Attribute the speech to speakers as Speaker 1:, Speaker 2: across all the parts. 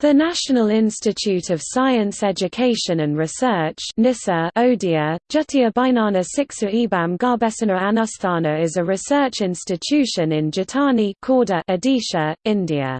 Speaker 1: The National Institute of Science Education and Research NISER Odia, Jatiya Bainana Siksa Ebam Garbesana Anusthana is a research institution in Jatani Odisha, India.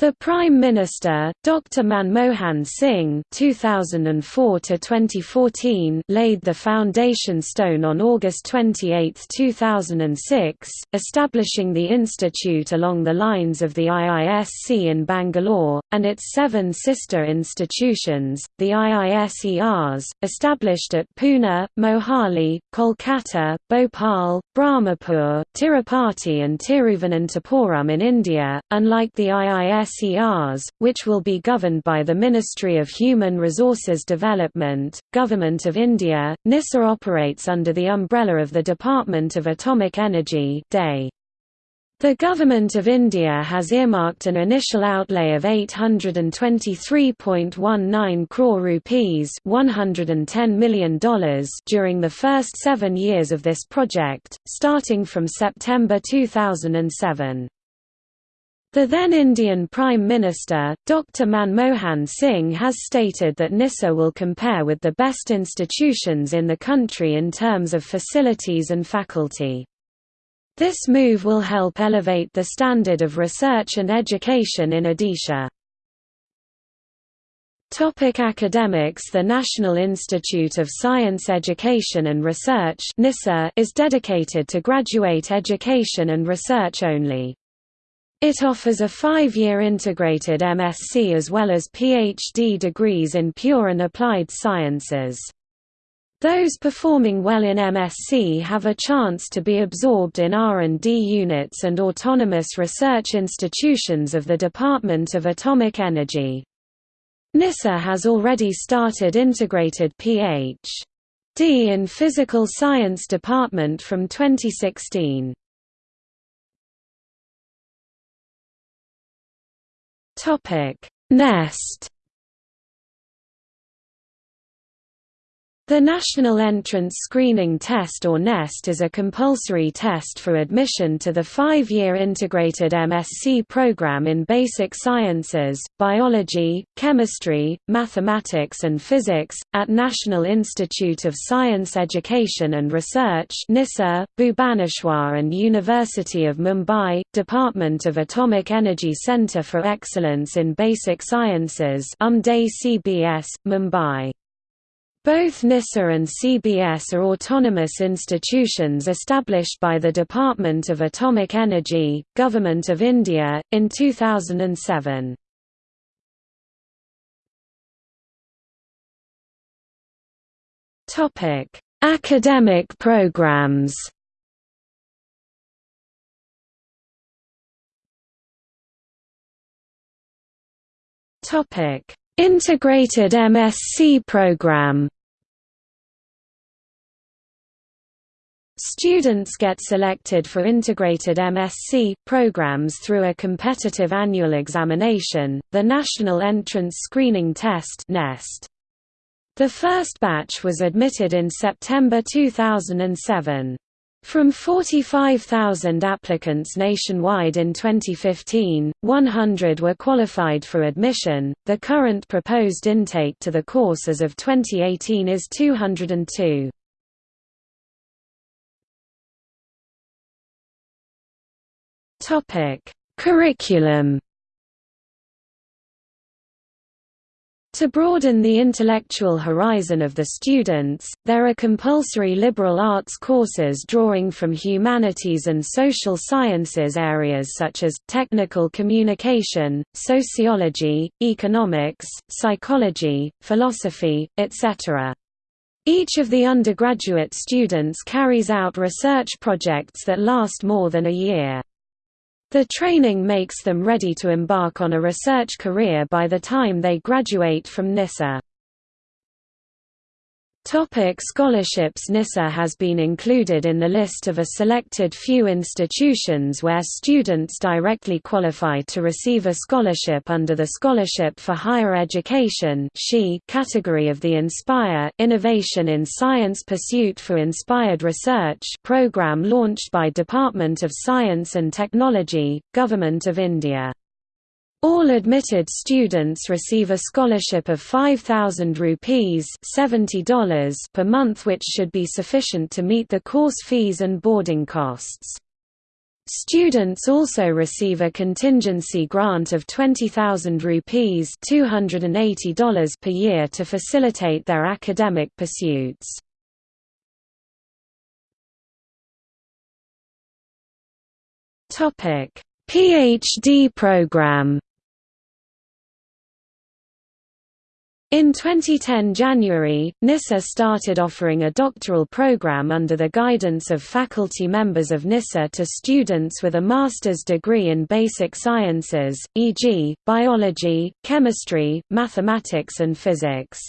Speaker 1: The Prime Minister, Dr. Manmohan Singh (2004–2014), laid the foundation stone on August 28, 2006, establishing the institute along the lines of the IISC in Bangalore and its seven sister institutions, the IISERs, established at Pune, Mohali, Kolkata, Bhopal, Brahmapur, Tirupati, and Tiruvananthapuram in India. Unlike the IIS SERs, which will be governed by the Ministry of Human Resources Development, Government of India. NISER operates under the umbrella of the Department of Atomic Energy. The Government of India has earmarked an initial outlay of 823.19 crore rupees $110 million during the first seven years of this project, starting from September 2007. The then Indian Prime Minister, Dr. Manmohan Singh has stated that NISER will compare with the best institutions in the country in terms of facilities and faculty. This move will help elevate the standard of research and education in Odisha. Topic academics The National Institute of Science Education and Research is dedicated to graduate education and research only. It offers a five-year integrated MSc as well as PhD degrees in pure and applied sciences. Those performing well in MSc have a chance to be absorbed in R&D units and autonomous research institutions of the Department of Atomic Energy. NISER has already started integrated Ph.D. in Physical Science Department from 2016.
Speaker 2: Topic: Nest
Speaker 1: The National Entrance Screening Test or NEST is a compulsory test for admission to the five-year integrated MSc program in basic sciences, biology, chemistry, mathematics and physics, at National Institute of Science Education and Research NISER, Bhubaneswar and University of Mumbai, Department of Atomic Energy Centre for Excellence in Basic Sciences CBS, Mumbai. Both NISER and CBS are autonomous institutions established by the Department of Atomic Energy, Government of India, in 2007.
Speaker 2: Academic programs
Speaker 1: Integrated MSc program Students get selected for integrated MSc programs through a competitive annual examination, the National Entrance Screening Test (NEST). The first batch was admitted in September 2007. From 45,000 applicants nationwide in 2015, 100 were qualified for admission. The current proposed intake to the course as of 2018 is 202.
Speaker 2: Topic: Curriculum
Speaker 1: To broaden the intellectual horizon of the students, there are compulsory liberal arts courses drawing from humanities and social sciences areas such as, technical communication, sociology, economics, psychology, philosophy, etc. Each of the undergraduate students carries out research projects that last more than a year. The training makes them ready to embark on a research career by the time they graduate from NISER. Topic scholarships NISER has been included in the list of a selected few institutions where students directly qualify to receive a scholarship under the Scholarship for Higher Education category of the Inspire Innovation in Science Pursuit for Inspired Research program launched by Department of Science and Technology, Government of India. All admitted students receive a scholarship of 5,000 rupees $70 per month which should be sufficient to meet the course fees and boarding costs. Students also receive a contingency grant of 20,000 rupees $280 per year to facilitate their academic pursuits. PhD program In 2010 January, NISER started offering a doctoral program under the guidance of faculty members of NISER to students with a master's degree in basic sciences, e.g., biology, chemistry, mathematics and physics.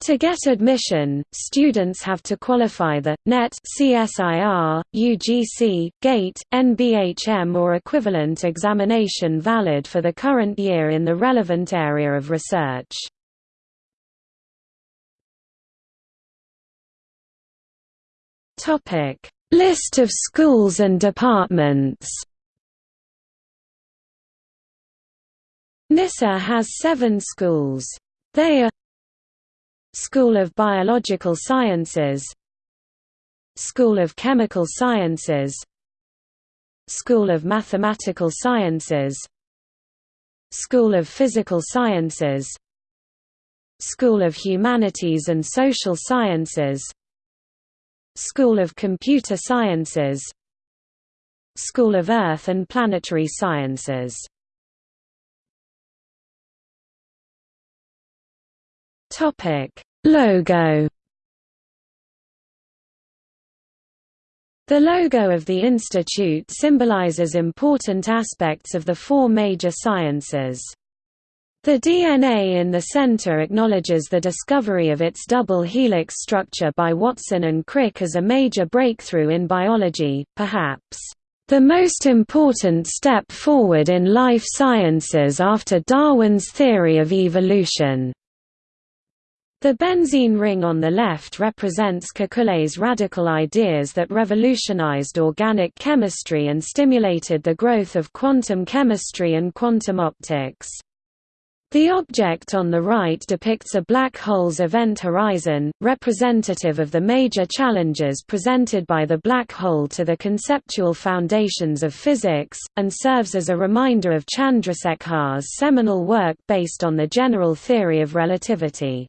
Speaker 1: To get admission, students have to qualify the NET CSIR, UGC, GATE, NBHM or equivalent examination valid for the current year in the relevant area of research. Topic: List of schools and departments. NISER has seven schools. They are School of Biological Sciences School of Chemical Sciences School of Mathematical Sciences School of Physical Sciences School of Humanities and Social Sciences School of Computer Sciences School of Earth and Planetary Sciences. Logo. The logo of the institute symbolizes important aspects of the four major sciences. The DNA in the center acknowledges the discovery of its double helix structure by Watson and Crick as a major breakthrough in biology, perhaps, "...the most important step forward in life sciences after Darwin's theory of evolution." The benzene ring on the left represents Kekulé's radical ideas that revolutionized organic chemistry and stimulated the growth of quantum chemistry and quantum optics. The object on the right depicts a black hole's event horizon, representative of the major challenges presented by the black hole to the conceptual foundations of physics, and serves as a reminder of Chandrasekhar's seminal work based on the general theory of relativity.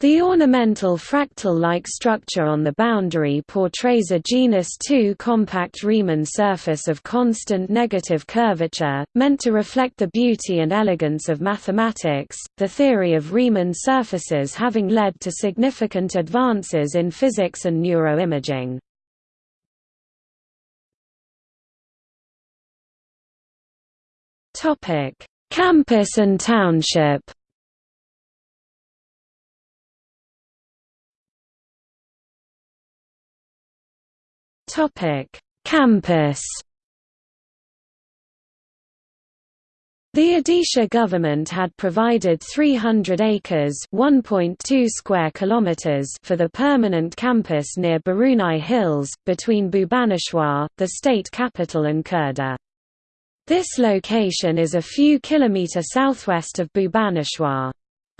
Speaker 1: The ornamental fractal-like structure on the boundary portrays a genus 2 compact Riemann surface of constant negative curvature, meant to reflect the beauty and elegance of mathematics, the theory of Riemann surfaces having led to significant advances in physics and neuroimaging. Campus and township Campus. The Odisha government had provided 300 acres (1.2 square kilometers) for the permanent campus near Baruni Hills, between Bhubaneswar, the state capital and Khurda. This location is a few kilometer southwest of Bhubaneswar.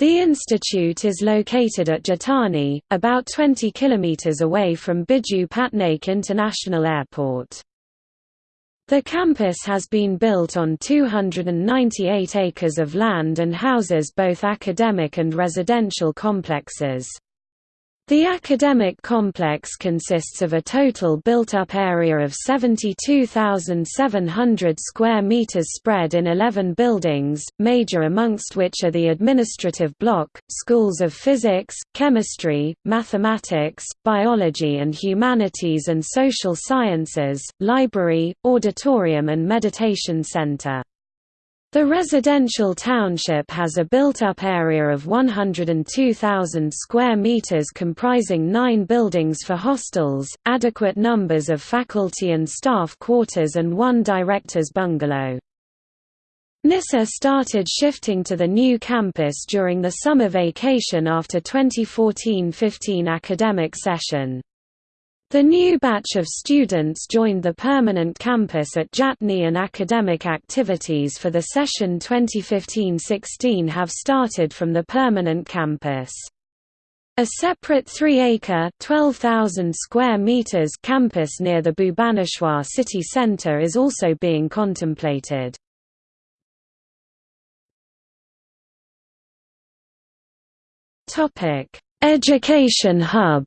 Speaker 1: The institute is located at Jatani, about 20 km away from Biju Patnaik International Airport. The campus has been built on 298 acres of land and houses both academic and residential complexes. The academic complex consists of a total built-up area of 72,700 square meters spread in 11 buildings, major amongst which are the administrative block, schools of physics, chemistry, mathematics, biology and humanities and social sciences, library, auditorium and meditation center. The residential township has a built-up area of 102,000 square meters comprising nine buildings for hostels, adequate numbers of faculty and staff quarters and one director's bungalow. NISER started shifting to the new campus during the summer vacation after 2014–15 academic session. The new batch of students joined the permanent campus at Jatni and academic activities for the session 2015-16 have started from the permanent campus. A separate 3-acre (12,000 square meters) campus near the Bhubaneswar city centre is also being contemplated. Education hub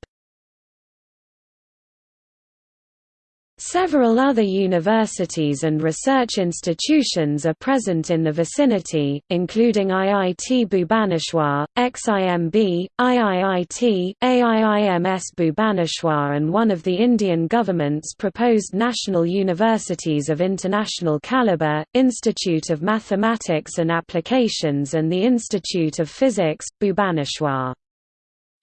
Speaker 1: Several other universities and research institutions are present in the vicinity, including IIT Bhubaneswar, XIMB, IIIT, AIIMS Bhubaneswar and one of the Indian government's proposed national universities of international caliber, Institute of Mathematics and Applications and the Institute of Physics, Bhubaneswar.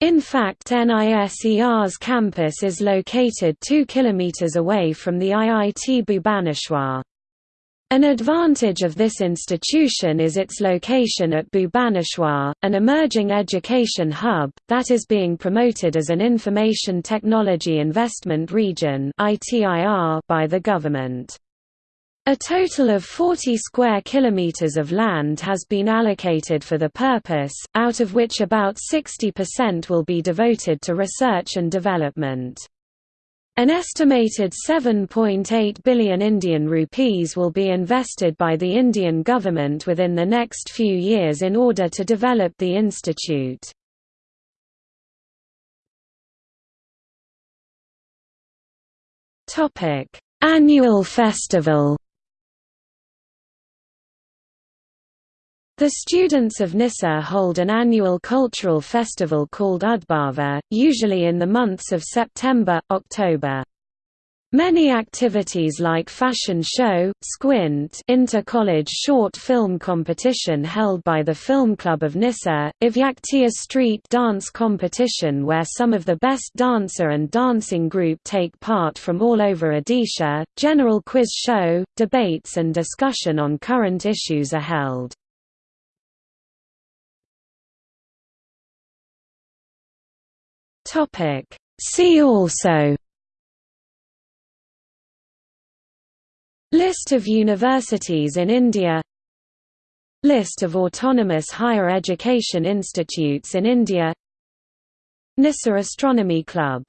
Speaker 1: In fact NISER's campus is located 2 km away from the IIT Bhubaneswar. An advantage of this institution is its location at Bhubaneswar, an emerging education hub, that is being promoted as an Information Technology Investment Region by the government. A total of 40 square kilometers of land has been allocated for the purpose, out of which about 60% will be devoted to research and development. An estimated 7.8 billion Indian rupees will be invested by the Indian government within the next few years in order to develop the institute. Annual festival The students of NISER hold an annual cultural festival called Udbhava, usually in the months of September, October. Many activities like fashion show, Squint inter-college short film competition held by the Film Club of NISER, Ivyaktiya street dance competition where some of the best dancer and dancing group take part from all over Odisha, general quiz show, debates and discussion on current issues are held. Topic. See also List of universities in India List of autonomous higher education institutes in India NISER Astronomy Club